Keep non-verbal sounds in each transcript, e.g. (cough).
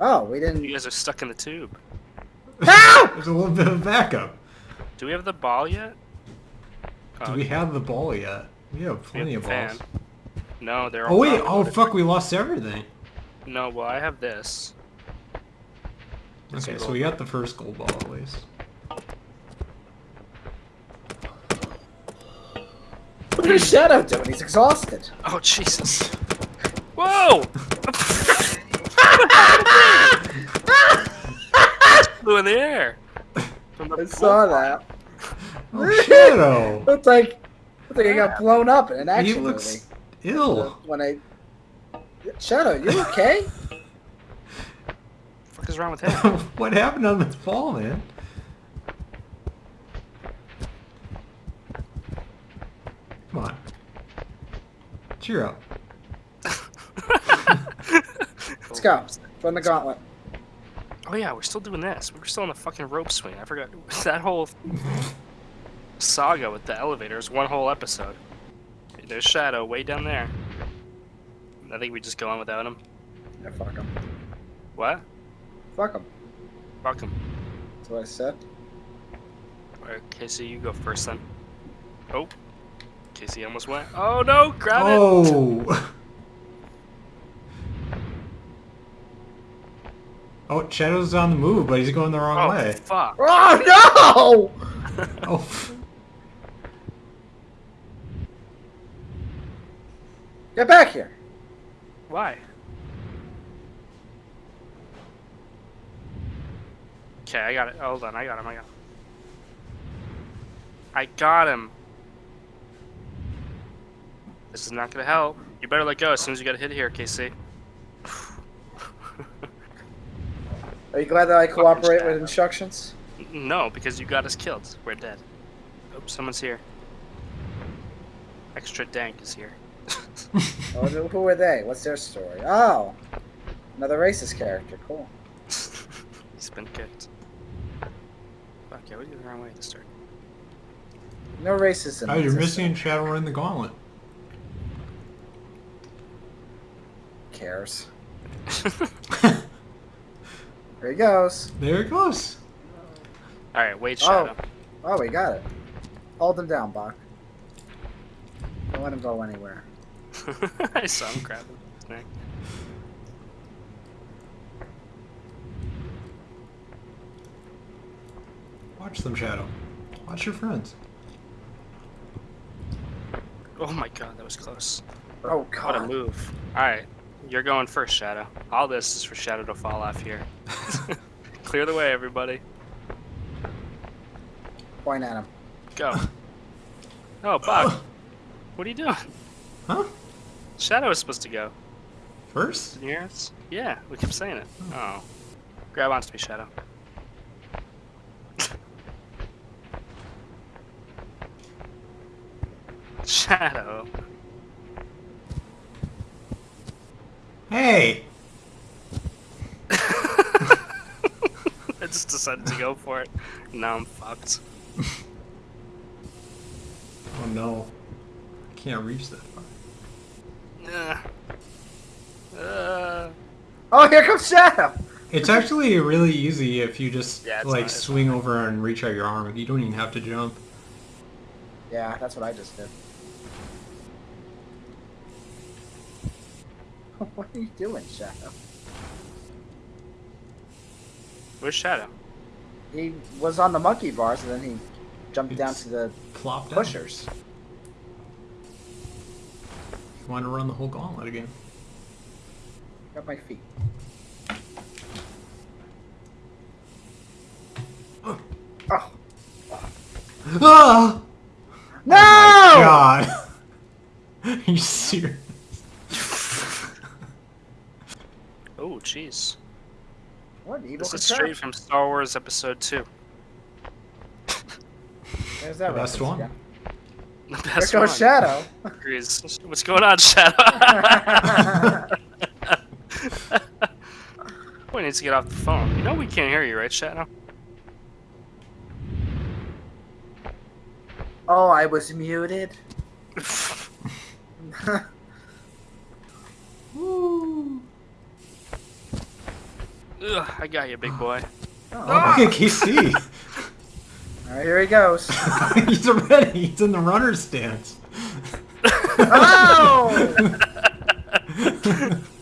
Oh, we didn't. You guys are stuck in the tube. Help! There's a little bit of backup. Do we have the ball yet? Do we have the ball yet? We have plenty of the fan. balls. No, they're oh, all. Oh wait! Oh loaded. fuck! We lost everything. No, well I have this. It's a Okay, so we got the first gold ball at least. What What is Shadow doing? He's exhausted. Oh Jesus! Whoa! (laughs) Flew in the air. From the I saw that. Oh Shadow! (laughs) Looked like, looked like he got blown up in an he looks movie. ill. Uh, when I Shadow, you okay? What (laughs) fuck is wrong with him? (laughs) what happened on this fall, man? Come on. Cheer up. Let's go. Run the gauntlet. Oh yeah, we're still doing this. We were still on the fucking rope swing. I forgot (laughs) that whole saga with the elevators. One whole episode. There's Shadow way down there. I think we just go on without him. Yeah, fuck him. What? Fuck him. Fuck him. That's what I said. Alright, Casey, you go first then. Oh. Casey almost went. Oh no! Grab it! Oh! (laughs) Oh, Shadow's on the move, but he's going the wrong Oh, way. fuck. (laughs) Oh no! Oh, (laughs) Get back here. Why? Okay, I got it. Hold on, I got him, I got him. I got him. This is not gonna help. You better let go as soon as you get a hit here, KC. Are you glad that I cooperate with instructions? no, because you got us killed. We're dead. Oh, someone's here. Extra dank is here. (laughs) Oh, who- who are they? What's their story? Oh, another racist character. Cool. (laughs) He's been kicked. Fuck yeah, we did the wrong way to start. No racism. oh you're It's a- missing Shadow running the gauntlet. Cares. (laughs) There he goes. There it goes. Alright, wait, Oh. Shadow. Oh, we got it. Hold him down, Bach. Don't let him go anywhere. (laughs) I saw him grabbing his neck. Watch them, Shadow. Watch your friends. Oh my god, that was close. Oh What a God. move. Alright, you're going first, Shadow. All this is for Shadow to fall off here. (laughs) Clear the way, everybody. Point at him. Go. Oh, Buck. What are you doing? Huh? Shadow is supposed to go. First? Can you hear us? Yeah, we kept saying it. Oh. Grab onto me, Shadow. (laughs) Shadow. Hey! (laughs) I just decided to go for it. Now I'm fucked. Oh no. I can't reach that far. Uh, uh, Oh, here comes Shadow. It's actually really easy if you just Yeah, like not- it's swing over and reach out your arm. You don't even have to jump. Yeah, that's what I just did. (laughs) What are you doing, Shadow? where's Shadow? He was on the monkey bars and then he jumped down to the Plop down. pushers. You want to run the whole gauntlet again? Got my feet. Oh. Oh. Ah! No! God. (laughs) Are you serious? Oh, jeez. What evil This is contraption? straight from Star Wars Episode 2. There's that The best one. again. The There best goes one. Shadow. Agrees. What's going on, Shadow? (laughs) we need to get off the phone. You know we can't hear you, right, Shadow? oh, I was muted. (laughs) (laughs) Ugh, I got you, big boy. Oh, look at KC. all right, here he goes. (laughs) He's already. He's in the runner stance. Oh! (laughs)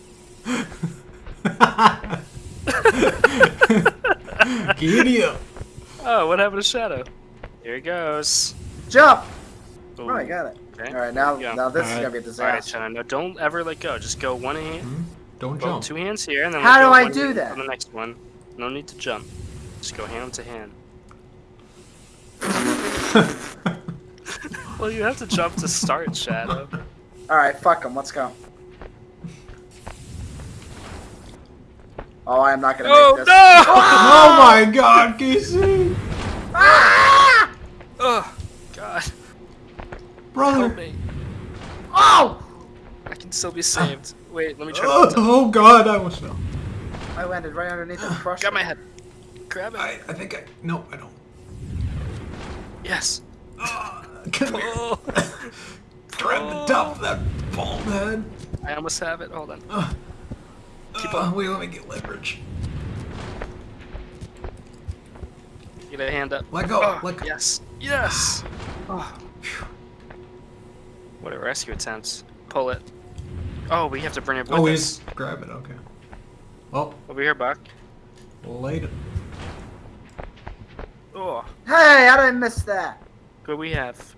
Giddy up. Oh, what happened to Shadow? Here he goes. Jump! Ooh, Oh, I got it. Okay. All right, now Yeah. now this is All gonna be a All right, disaster. Shadow. No, don't ever let go. Just go one hand, Hmm? Don't jump. two hands here, and then How do I do that? On the next one. No need to jump. Just go hand to hand. (laughs) Well, you have to jump to start, Shadow. All right, fuck him. Let's go. Oh, I am not gonna Oh make this. no! oh (laughs) my god, KC! Ah! Oh God, Brother! help me! Oh! I can still be saved. Wait, let me try. Oh, (laughs) oh god, I almost fell. I landed right underneath the (gasps) crusher. Got my head. Grab it. I, I think I. No, I don't. Yes. Come here. Oh, (laughs) Grab the top of that bald head. I almost have it. Hold on. Uh, Keep uh, on. Wait, let me get leverage. Get a hand up. Let go. Oh, let go. yes. Yes. Oh. What a rescue attempt. Pull it. Oh, we have to bring it with Oh, us. he's grab it. Okay. Well, Over here, Buck. later. Oh, Hey, I didn't miss that? what we have?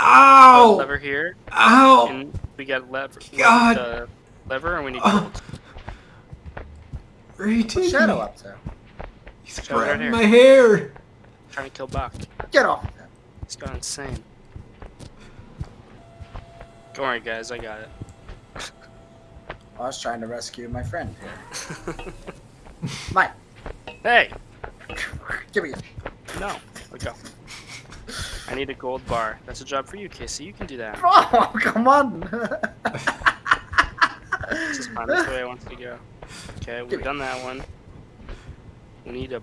Ow! Lever here, Ow! and we got lever. God. Uh, lever, and we need Oh. gold. Where are you What's taking Shadow me? up to? He's Shadow right grabbing here. my hair. Trying to kill Buck. Get off of him. He's gone insane. Don't worry, guys. I got it. I was trying to rescue my friend here. (laughs) Mike, hey, give me it. no. Let go. I need a gold bar. That's a job for you, Casey. You can do that. (laughs) Oh, come on. This is fine. That's the way I want to go. Okay, we've done that one. We need a,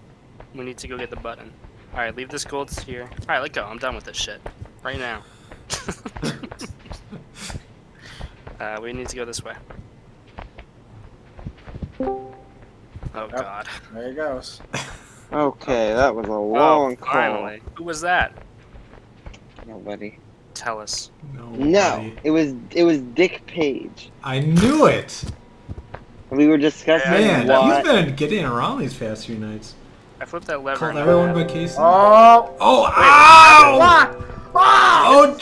we need to go get the button. All right, leave this gold here. All right, let go. I'm done with this shit right now. (laughs) uh, we need to go this way. Oh god! there he goes. Okay, that was a oh, long oh, call. finally. Who was that? Nobody. Tell us. No. No, it was it was Dick Page. I knew it. We were discussing Man, why. he's been getting around these past few nights. I flipped that lever. Called everyone now- but Casey. Oh, Oh, ow! what?